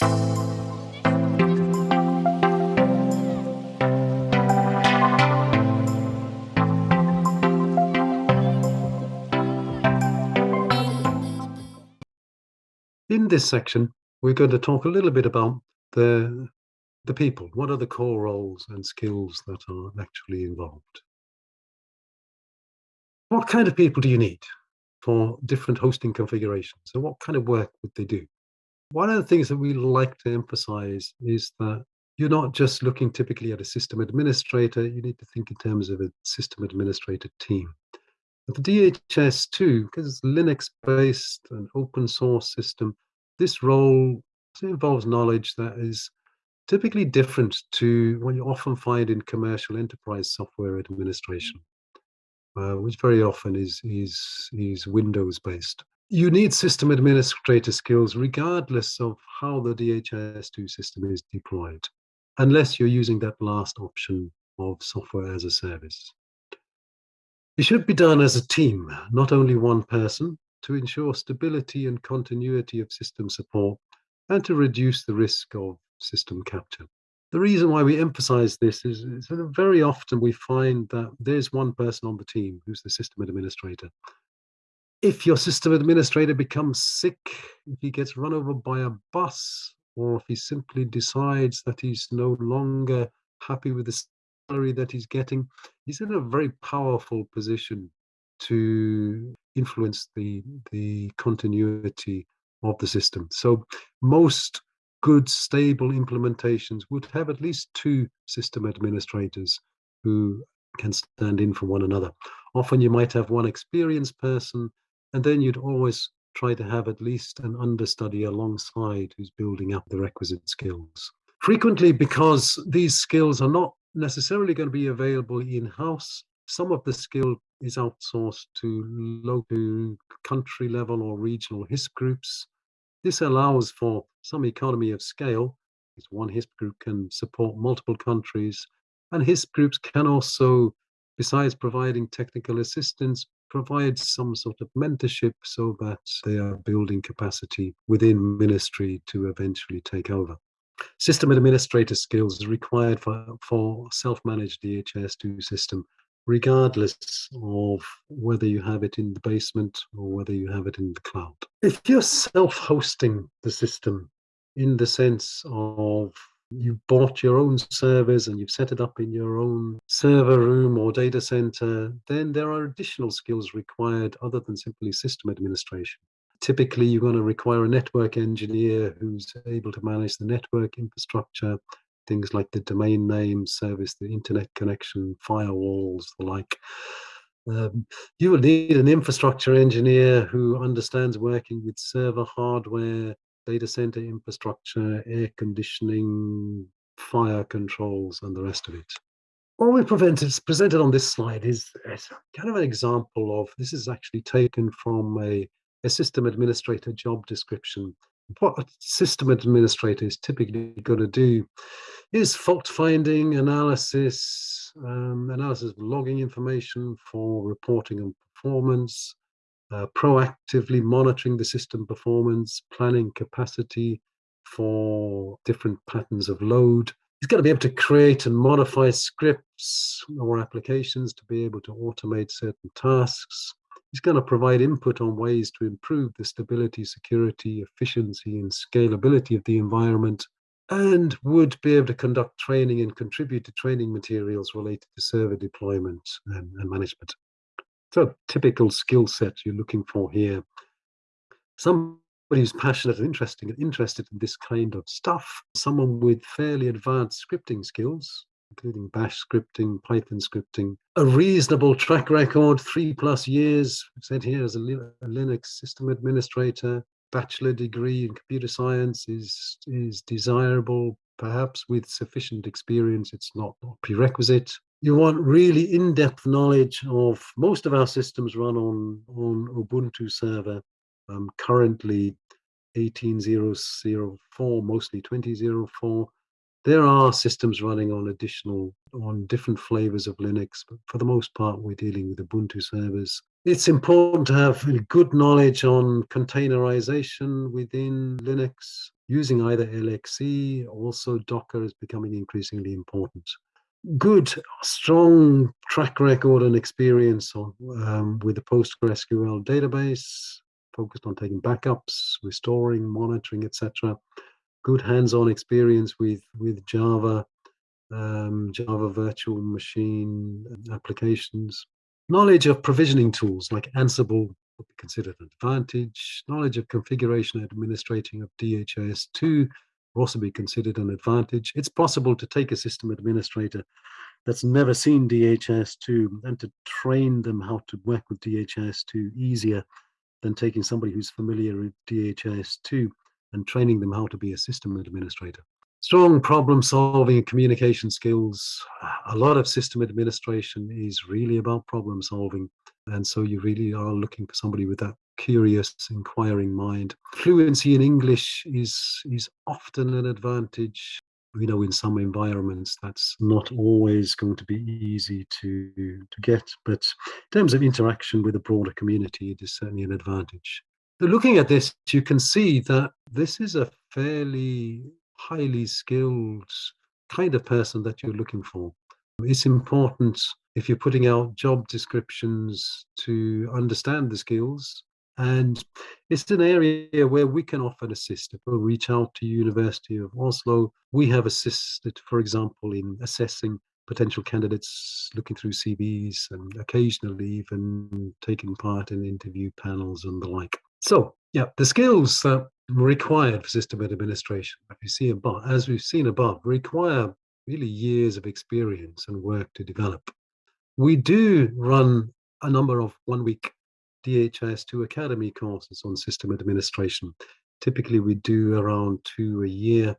In this section, we're going to talk a little bit about the, the people. What are the core roles and skills that are actually involved? What kind of people do you need for different hosting configurations? So what kind of work would they do? One of the things that we like to emphasize is that you're not just looking typically at a system administrator, you need to think in terms of a system administrator team. But the DHIS2, because it's Linux-based and open source system, this role involves knowledge that is typically different to what you often find in commercial enterprise software administration, uh, which very often is, is, is Windows-based. You need system administrator skills regardless of how the DHIS2 system is deployed, unless you're using that last option of software as a service. It should be done as a team, not only one person, to ensure stability and continuity of system support and to reduce the risk of system capture. The reason why we emphasize this is, is very often we find that there's one person on the team who's the system administrator. If your system administrator becomes sick, if he gets run over by a bus, or if he simply decides that he's no longer happy with the salary that he's getting, he's in a very powerful position to influence the, the continuity of the system. So most good, stable implementations would have at least two system administrators who can stand in for one another. Often you might have one experienced person, and then you'd always try to have at least an understudy alongside who's building up the requisite skills. Frequently, because these skills are not necessarily going to be available in-house. Some of the skill is outsourced to local country level or regional HISP groups. This allows for some economy of scale, because one HISP group can support multiple countries, and HISP groups can also, besides providing technical assistance, provide some sort of mentorship so that they are building capacity within ministry to eventually take over. System administrator skills are required for, for self-managed DHIS2 system, regardless of whether you have it in the basement or whether you have it in the cloud. If you're self-hosting the system in the sense of you bought your own servers and you've set it up in your own server room or data center, then there are additional skills required other than simply system administration typically you're going to require a network engineer who's able to manage the network infrastructure, things like the domain name service, the internet connection, firewalls, the like. Um, you will need an infrastructure engineer who understands working with server hardware, data center infrastructure, air conditioning, fire controls, and the rest of it. What we presented on this slide is, is kind of an example of, this is actually taken from a a system administrator job description. What a system administrator is typically going to do is fault finding, analysis, um, analysis of logging information for reporting and performance, uh, proactively monitoring the system performance, planning capacity for different patterns of load. He's to be able to create and modify scripts or applications to be able to automate certain tasks, He's going to provide input on ways to improve the stability, security, efficiency, and scalability of the environment, and would be able to conduct training and contribute to training materials related to server deployment and, and management. So typical skill set you're looking for here. Somebody who's passionate and interesting and interested in this kind of stuff, someone with fairly advanced scripting skills, including bash scripting, Python scripting, a reasonable track record, three plus years, said here as a, a Linux system administrator, bachelor degree in computer science is, is desirable, perhaps with sufficient experience, it's not a prerequisite. You want really in-depth knowledge of most of our systems run on, on Ubuntu server, um, currently 18004, mostly 2004. There are systems running on additional, on different flavors of Linux, but for the most part, we're dealing with Ubuntu servers. It's important to have good knowledge on containerization within Linux, using either LXC, also Docker is becoming increasingly important. Good, strong track record and experience on, um, with the PostgreSQL database, focused on taking backups, restoring, monitoring, etc. Good hands-on experience with, with Java, um, Java virtual machine applications. Knowledge of provisioning tools like Ansible would be considered an advantage. Knowledge of configuration and administrating of DHIS2 also be considered an advantage. It's possible to take a system administrator that's never seen DHIS2 and to train them how to work with DHIS2 easier than taking somebody who's familiar with DHIS2 and training them how to be a system administrator. Strong problem solving and communication skills. A lot of system administration is really about problem solving. And so you really are looking for somebody with that curious, inquiring mind. Fluency in English is, is often an advantage. You know, in some environments, that's not always going to be easy to, to get. But in terms of interaction with a broader community, it is certainly an advantage. Looking at this, you can see that this is a fairly highly skilled kind of person that you're looking for. It's important if you're putting out job descriptions to understand the skills. And it's an area where we can often assist. If we reach out to University of Oslo, we have assisted, for example, in assessing potential candidates, looking through CVs, and occasionally even taking part in interview panels and the like. So, yeah, the skills that required for system administration, as we've seen above, require really years of experience and work to develop. We do run a number of one-week DHIS2 Academy courses on system administration. Typically, we do around two a year,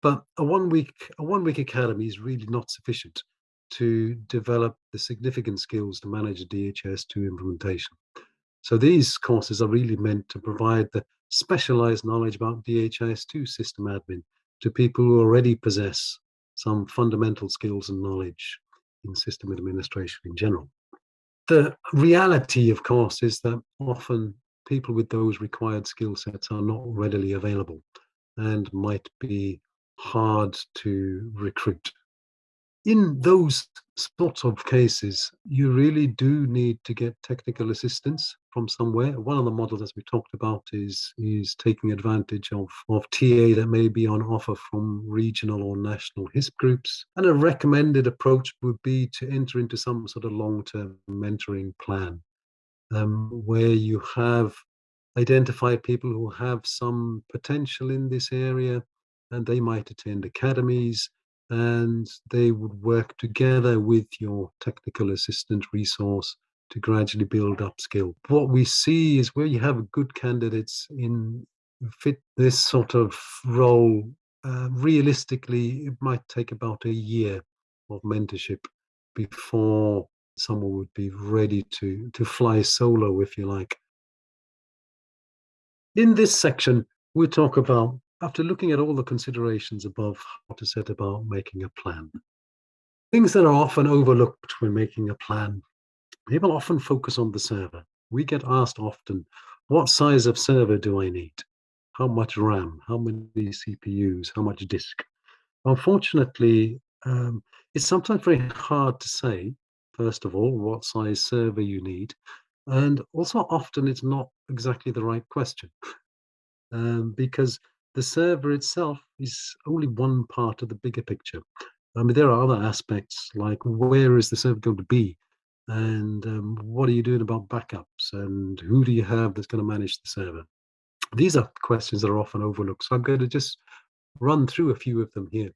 but a one-week a one-week academy is really not sufficient to develop the significant skills to manage a DHIS2 implementation. So these courses are really meant to provide the specialized knowledge about DHIS2 system admin to people who already possess some fundamental skills and knowledge in system administration in general. The reality, of course, is that often people with those required skill sets are not readily available and might be hard to recruit in those sorts of cases, you really do need to get technical assistance from somewhere. One of the models, as we talked about, is is taking advantage of, of TA that may be on offer from regional or national HISP groups. And a recommended approach would be to enter into some sort of long-term mentoring plan um, where you have identified people who have some potential in this area and they might attend academies and they would work together with your technical assistant resource to gradually build up skill. What we see is where you have good candidates in fit this sort of role, uh, realistically, it might take about a year of mentorship before someone would be ready to, to fly solo, if you like. In this section, we talk about after looking at all the considerations above, how to set about making a plan. Things that are often overlooked when making a plan. People often focus on the server. We get asked often, what size of server do I need? How much RAM? How many CPUs? How much disk? Unfortunately, um, it's sometimes very hard to say, first of all, what size server you need. And also often it's not exactly the right question um, because the server itself is only one part of the bigger picture. I mean, there are other aspects like where is the server going to be? And um, what are you doing about backups? And who do you have that's going to manage the server? These are questions that are often overlooked. So I'm going to just run through a few of them here.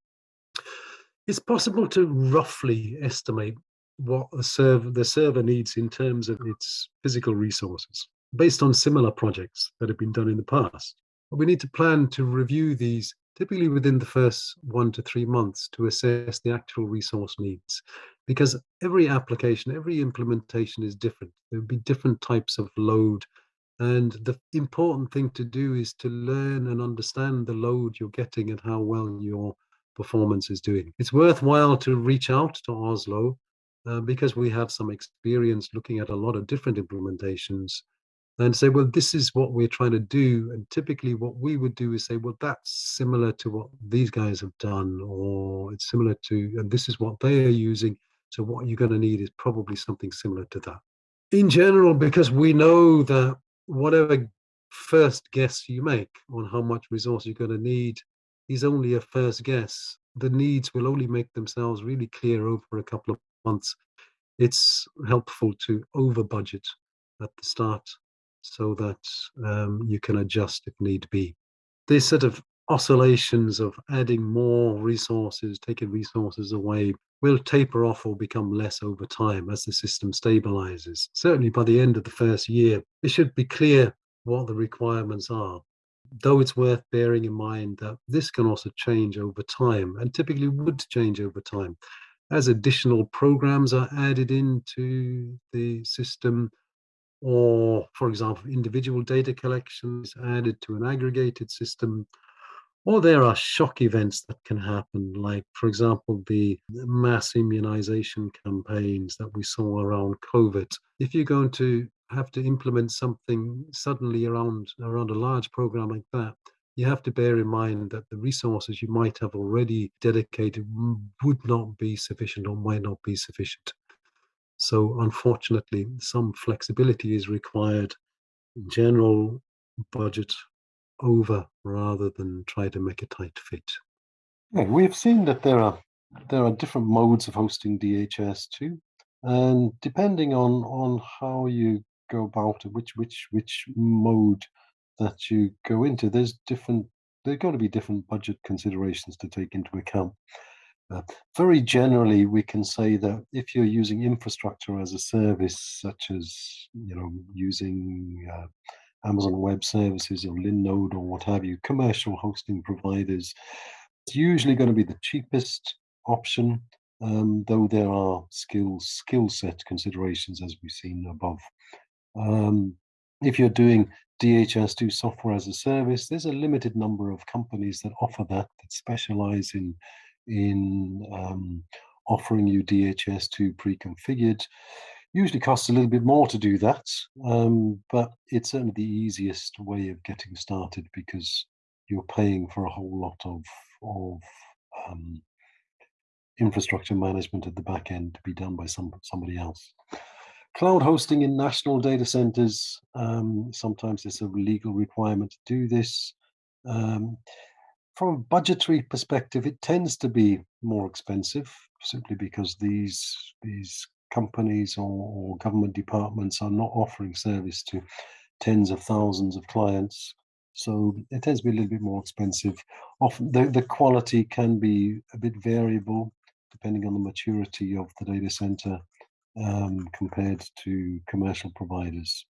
It's possible to roughly estimate what the server, the server needs in terms of its physical resources based on similar projects that have been done in the past. We need to plan to review these typically within the first one to three months to assess the actual resource needs. Because every application, every implementation is different. There will be different types of load. And the important thing to do is to learn and understand the load you're getting and how well your performance is doing. It's worthwhile to reach out to Oslo uh, because we have some experience looking at a lot of different implementations and say, well, this is what we're trying to do. And typically, what we would do is say, well, that's similar to what these guys have done, or it's similar to, and this is what they are using. So, what you're going to need is probably something similar to that. In general, because we know that whatever first guess you make on how much resource you're going to need is only a first guess. The needs will only make themselves really clear over a couple of months. It's helpful to over budget at the start so that um, you can adjust if need be. These sort of oscillations of adding more resources, taking resources away, will taper off or become less over time as the system stabilizes. Certainly by the end of the first year, it should be clear what the requirements are. Though it's worth bearing in mind that this can also change over time and typically would change over time. As additional programs are added into the system, or for example, individual data collections added to an aggregated system, or there are shock events that can happen, like, for example, the mass immunization campaigns that we saw around COVID. If you're going to have to implement something suddenly around around a large program like that, you have to bear in mind that the resources you might have already dedicated would not be sufficient or might not be sufficient. So unfortunately, some flexibility is required in general budget over rather than try to make a tight fit. Yeah, we've seen that there are there are different modes of hosting DHIS2, and depending on on how you go about it, which which which mode that you go into, there's different. There are going to be different budget considerations to take into account. Uh, very generally, we can say that if you're using infrastructure as a service, such as you know using uh, Amazon Web Services or Linode or what have you, commercial hosting providers, it's usually going to be the cheapest option, um, though there are skills skill set considerations as we've seen above. Um, if you're doing DHIS2 software as a service, there's a limited number of companies that offer that, that specialize in in um, offering you DHIS2 pre-configured. Usually costs a little bit more to do that, um, but it's certainly the easiest way of getting started because you're paying for a whole lot of, of um, infrastructure management at the back end to be done by some somebody else. Cloud hosting in national data centers, um, sometimes there's a legal requirement to do this. Um, from a budgetary perspective, it tends to be more expensive simply because these these companies or, or government departments are not offering service to tens of thousands of clients. So it tends to be a little bit more expensive. Often the, the quality can be a bit variable depending on the maturity of the data center um, compared to commercial providers.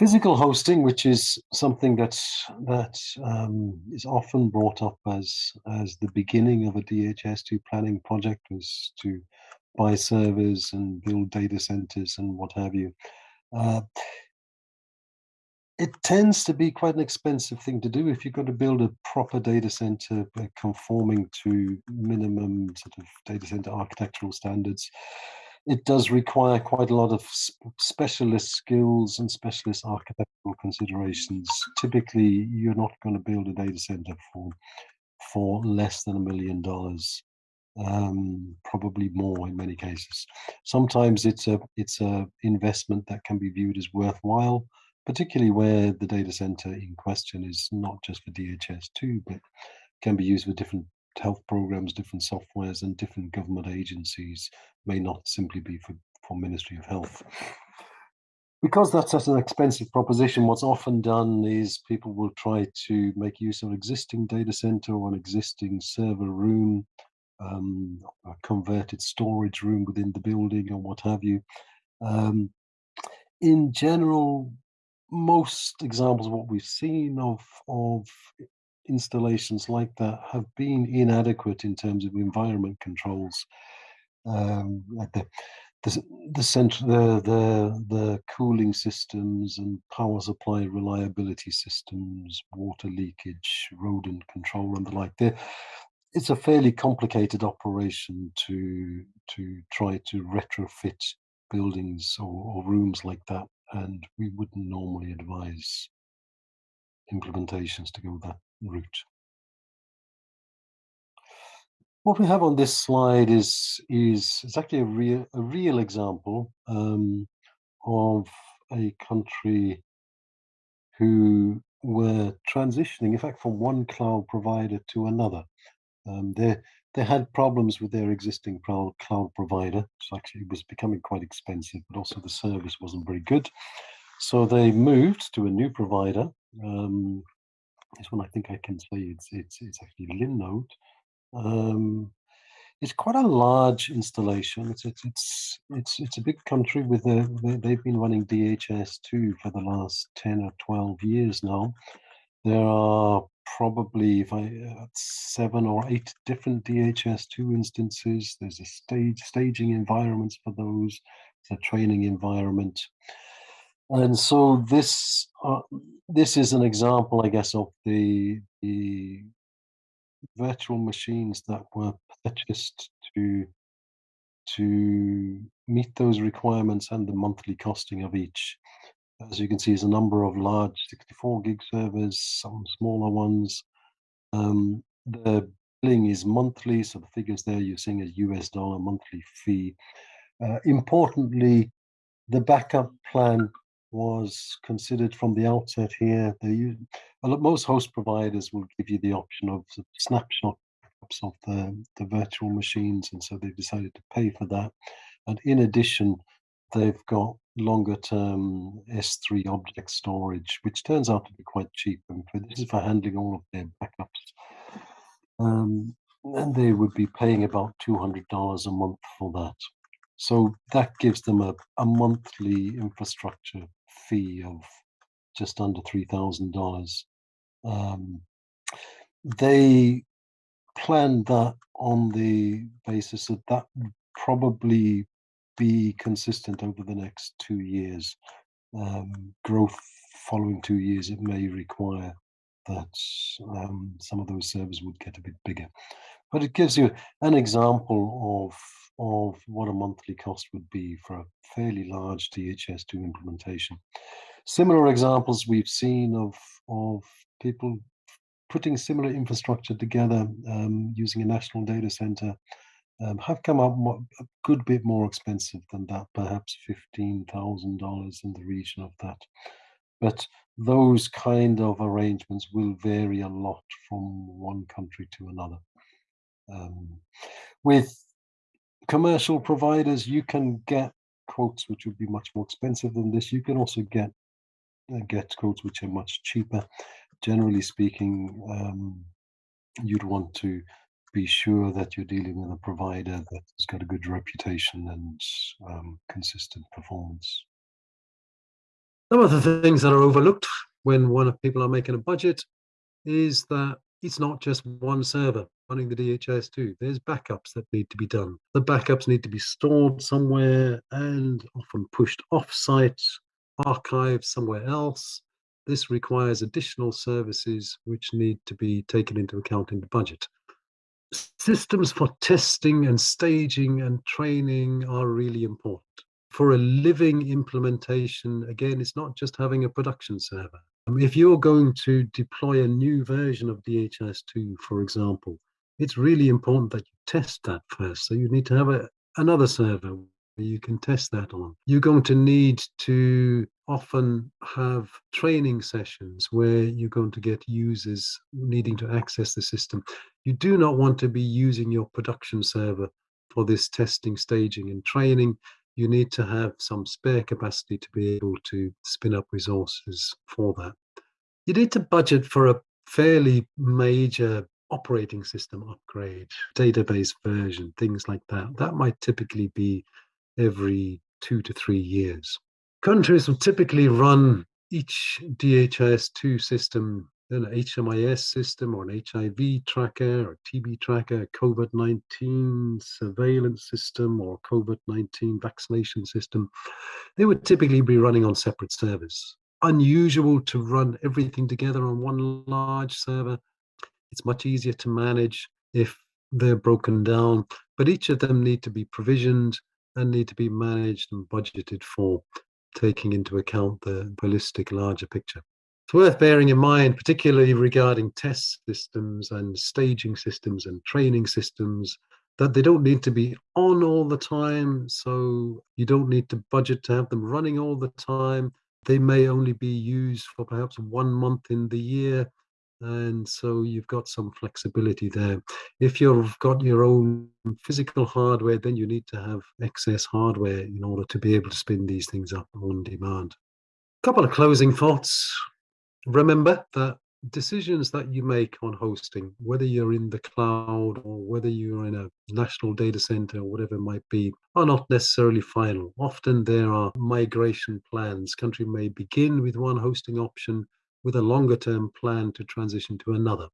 Physical hosting, which is something that that um, is often brought up as as the beginning of a DHIS2 planning project, was to buy servers and build data centers and what have you. Uh, it tends to be quite an expensive thing to do if you're going to build a proper data center uh, conforming to minimum sort of data center architectural standards it does require quite a lot of specialist skills and specialist architectural considerations. Typically, you're not going to build a data center for for less than a million dollars, um, probably more in many cases. Sometimes it's a it's a investment that can be viewed as worthwhile, particularly where the data center in question is not just for DHIS2, but can be used for different health programs, different softwares, and different government agencies may not simply be for, for Ministry of Health. Because that's such an expensive proposition, what's often done is people will try to make use of an existing data center or an existing server room, um, a converted storage room within the building or what have you. Um, in general, most examples of what we've seen of, of installations like that have been inadequate in terms of environment controls. Um, like the the the, the the the cooling systems and power supply reliability systems, water leakage, rodent control, and the like. There, it's a fairly complicated operation to to try to retrofit buildings or, or rooms like that and we wouldn't normally advise implementations to go that route. What we have on this slide is is, is actually a real a real example um, of a country who were transitioning, in fact, from one cloud provider to another. Um, they they had problems with their existing cloud cloud provider, so actually it was becoming quite expensive, but also the service wasn't very good. So they moved to a new provider. Um, this one I think I can say it's it's it's actually Linode. Um, it's quite a large installation. It's it's it's it's, it's a big country with a they've been running DHIS2 for the last ten or twelve years now. There are probably if I uh, seven or eight different DHIS2 instances. There's a stage staging environments for those. A training environment. And so this uh, this is an example, I guess, of the the virtual machines that were purchased to to meet those requirements and the monthly costing of each. As you can see, there's a number of large 64 gig servers, some smaller ones. Um, the billing is monthly, so the figures there you're seeing a US dollar monthly fee. Uh, importantly, the backup plan was considered from the outset here. They, most host providers will give you the option of snapshot of the, the virtual machines, and so they've decided to pay for that. And in addition, they've got longer term S3 object storage, which turns out to be quite cheap. And for, this is for handling all of their backups. Um, and they would be paying about $200 a month for that. So that gives them a, a monthly infrastructure fee of just under $3,000. Um, they planned that on the basis that that would probably be consistent over the next two years. Um, growth following two years, it may require that um, some of those servers would get a bit bigger. But it gives you an example of of what a monthly cost would be for a fairly large DHIS2 implementation. Similar examples we've seen of, of people putting similar infrastructure together um, using a national data center um, have come up a good bit more expensive than that, perhaps $15,000 in the region of that. But those kind of arrangements will vary a lot from one country to another. Um, with commercial providers, you can get quotes which would be much more expensive than this. You can also get uh, get quotes which are much cheaper. Generally speaking, um, you'd want to be sure that you're dealing with a provider that has got a good reputation and um, consistent performance. Some of the things that are overlooked when one of people are making a budget is that it's not just one server running the DHIS2. There's backups that need to be done. The backups need to be stored somewhere and often pushed off-site, archived somewhere else. This requires additional services which need to be taken into account in the budget. Systems for testing and staging and training are really important. For a living implementation, again, it's not just having a production server. Um, if you're going to deploy a new version of DHIS2, for example, it's really important that you test that first. So you need to have a, another server where you can test that on. You're going to need to often have training sessions where you're going to get users needing to access the system. You do not want to be using your production server for this testing, staging, and training. You need to have some spare capacity to be able to spin up resources for that. You need to budget for a fairly major operating system upgrade, database version, things like that. That might typically be every two to three years. Countries will typically run each DHIS2 system, an HMIS system or an HIV tracker or TB tracker, COVID-19 surveillance system or COVID-19 vaccination system. They would typically be running on separate servers. Unusual to run everything together on one large server it's much easier to manage if they're broken down, but each of them need to be provisioned and need to be managed and budgeted for. taking into account the holistic larger picture. It's worth bearing in mind, particularly regarding test systems and staging systems and training systems, that they don't need to be on all the time. So you don't need to budget to have them running all the time. They may only be used for perhaps one month in the year and so you've got some flexibility there. If you've got your own physical hardware, then you need to have excess hardware in order to be able to spin these things up on demand. A couple of closing thoughts. Remember that decisions that you make on hosting, whether you're in the cloud or whether you're in a national data center or whatever it might be, are not necessarily final. Often there are migration plans. Country may begin with one hosting option with a longer term plan to transition to another.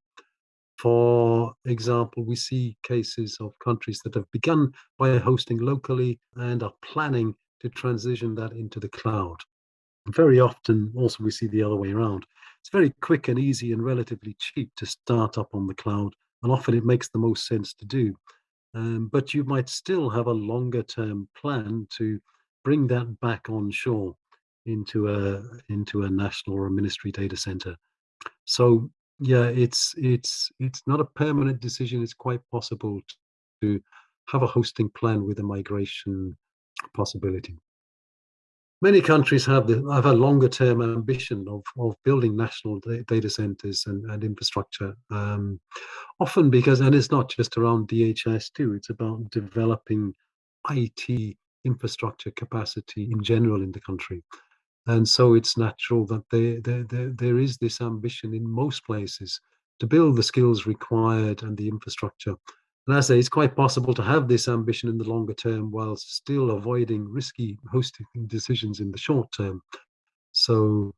For example, we see cases of countries that have begun by hosting locally and are planning to transition that into the cloud. Very often, also, we see the other way around. It's very quick and easy and relatively cheap to start up on the cloud, and often it makes the most sense to do. Um, but you might still have a longer term plan to bring that back on shore into a into a national or a ministry data center. So yeah, it's it's it's not a permanent decision. It's quite possible to have a hosting plan with a migration possibility. Many countries have the have a longer term ambition of of building national data centers and, and infrastructure. Um, often because and it's not just around DHIS2, It's about developing IT infrastructure capacity in general in the country and so it's natural that they, they, they, there is this ambition in most places to build the skills required and the infrastructure. And I say, it's quite possible to have this ambition in the longer term while still avoiding risky hosting decisions in the short term. So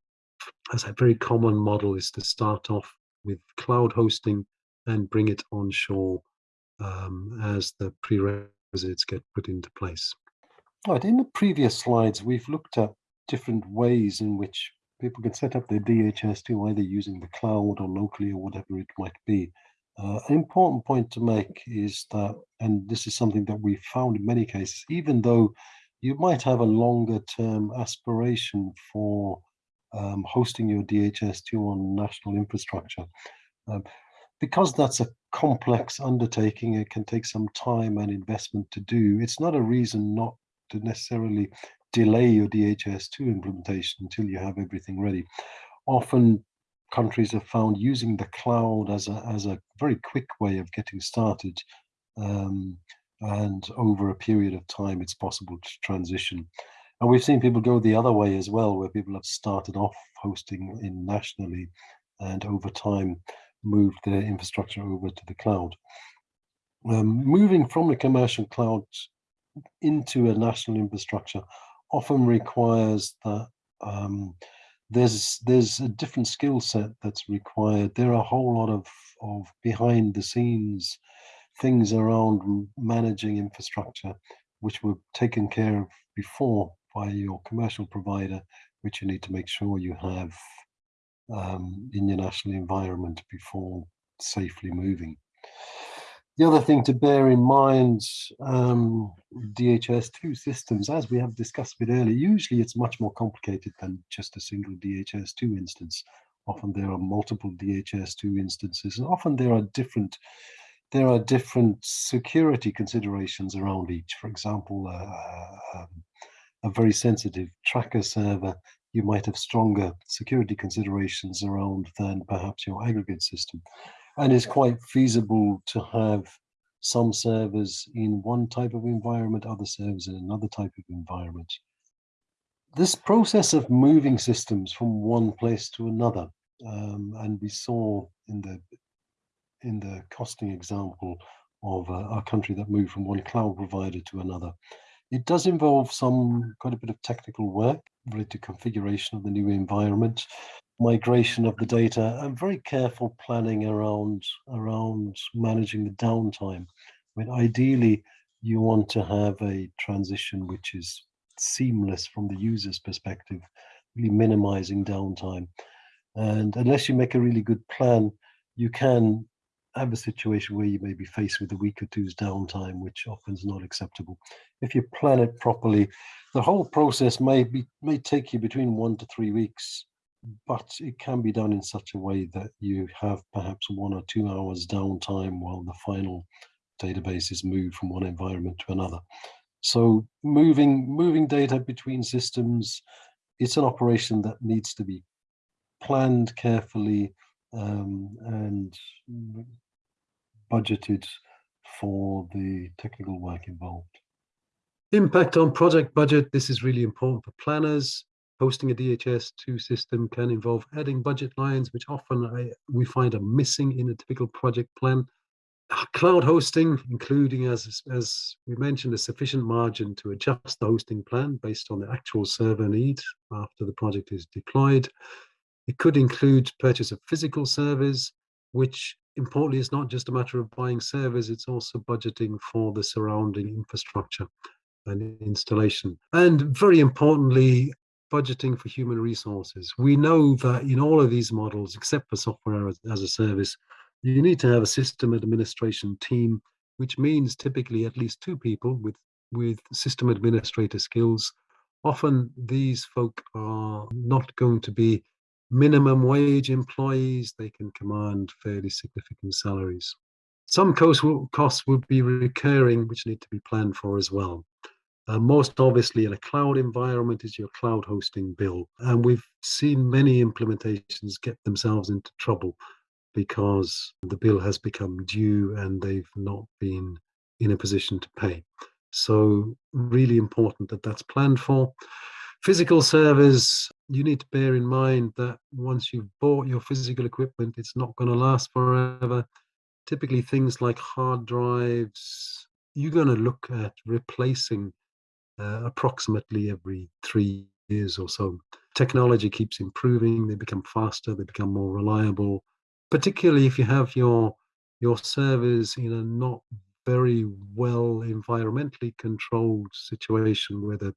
as a very common model is to start off with cloud hosting and bring it onshore um, as the prerequisites get put into place. Right, in the previous slides, we've looked at different ways in which people can set up their DHIS2 either using the cloud or locally or whatever it might be. Uh, an important point to make is that, and this is something that we've found in many cases, even though you might have a longer term aspiration for um, hosting your DHIS2 on national infrastructure, um, because that's a complex undertaking, it can take some time and investment to do. It's not a reason not to necessarily delay your DHIS2 implementation until you have everything ready. Often countries have found using the cloud as a, as a very quick way of getting started. Um, and over a period of time, it's possible to transition. And we've seen people go the other way as well, where people have started off hosting in nationally and over time moved their infrastructure over to the cloud. Um, moving from the commercial cloud into a national infrastructure often requires that um, there's there's a different skill set that's required. There are a whole lot of of behind the scenes things around managing infrastructure, which were taken care of before by your commercial provider, which you need to make sure you have um, in your national environment before safely moving. The other thing to bear in mind, um, DHIS2 systems, as we have discussed a bit earlier, usually it's much more complicated than just a single DHIS2 instance. Often there are multiple DHIS2 instances, and often there are different there are different security considerations around each. For example, uh, um, a very sensitive tracker server, you might have stronger security considerations around than perhaps your aggregate system and it's quite feasible to have some servers in one type of environment, other servers in another type of environment. This process of moving systems from one place to another, um, and we saw in the in the costing example of a, a country that moved from one cloud provider to another, it does involve some quite a bit of technical work related to configuration of the new environment, migration of the data and very careful planning around around managing the downtime. I mean, ideally, you want to have a transition which is seamless from the user's perspective, really minimizing downtime. And unless you make a really good plan, you can have a situation where you may be faced with a week or two's downtime, which often is not acceptable. If you plan it properly, the whole process may be may take you between one to three weeks, but it can be done in such a way that you have perhaps one or two hours downtime while the final database is moved from one environment to another. So moving moving data between systems, it's an operation that needs to be planned carefully um, and budgeted for the technical work involved. Impact on project budget. This is really important for planners. Hosting a DHIS2 system can involve adding budget lines, which often I, we find are missing in a typical project plan. Ah, cloud hosting, including, as, as we mentioned, a sufficient margin to adjust the hosting plan based on the actual server needs after the project is deployed. It could include purchase of physical servers, which importantly is not just a matter of buying servers, it's also budgeting for the surrounding infrastructure and installation. And very importantly, budgeting for human resources. We know that in all of these models, except for software as, a service, you need to have a system administration team, which means typically at least two people with, with system administrator skills. Often these folk are not going to be minimum wage employees, they can command fairly significant salaries. Some costs will, costs will be recurring, which need to be planned for as well. Uh, most obviously in a cloud environment is your cloud hosting bill. And we've seen many implementations get themselves into trouble because the bill has become due and they've not been in a position to pay. So really important that that's planned for. Physical servers, you need to bear in mind that once you've bought your physical equipment, it's not going to last forever. Typically things like hard drives, you're going to look at replacing uh, approximately every three years or so. Technology keeps improving, they become faster, they become more reliable, particularly if you have your your servers in a not very well environmentally controlled situation where the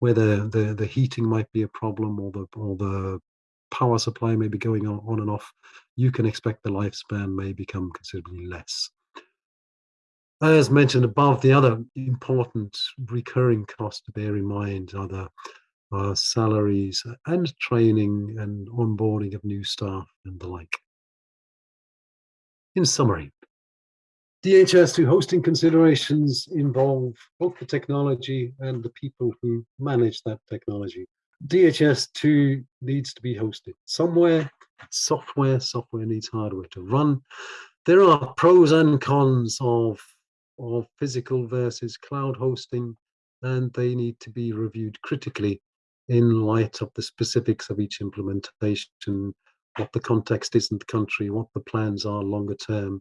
where the, the, the heating might be a problem or the or the power supply may be going on, on and off, you can expect the lifespan may become considerably less. As mentioned above, the other important recurring cost to bear in mind are the uh, salaries and training and onboarding of new staff and the like. In summary, DHIS2 hosting considerations involve both the technology and the people who manage that technology. DHIS2 needs to be hosted somewhere. software, software needs hardware to run. There are pros and cons of of physical versus cloud hosting, and they need to be reviewed critically in light of the specifics of each implementation, what the context is in the country, what the plans are longer term.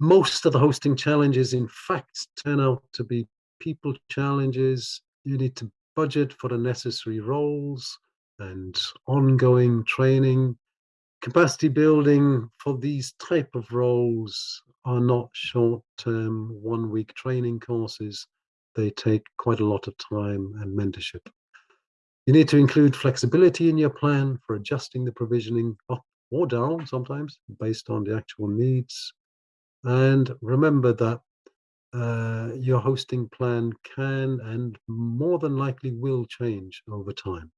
Most of the hosting challenges, in fact, turn out to be people challenges. You need to budget for the necessary roles and ongoing training capacity building for these type of roles are not short-term one-week training courses. They take quite a lot of time and mentorship. You need to include flexibility in your plan for adjusting the provisioning up or down sometimes based on the actual needs. And remember that uh, your hosting plan can and more than likely will change over time.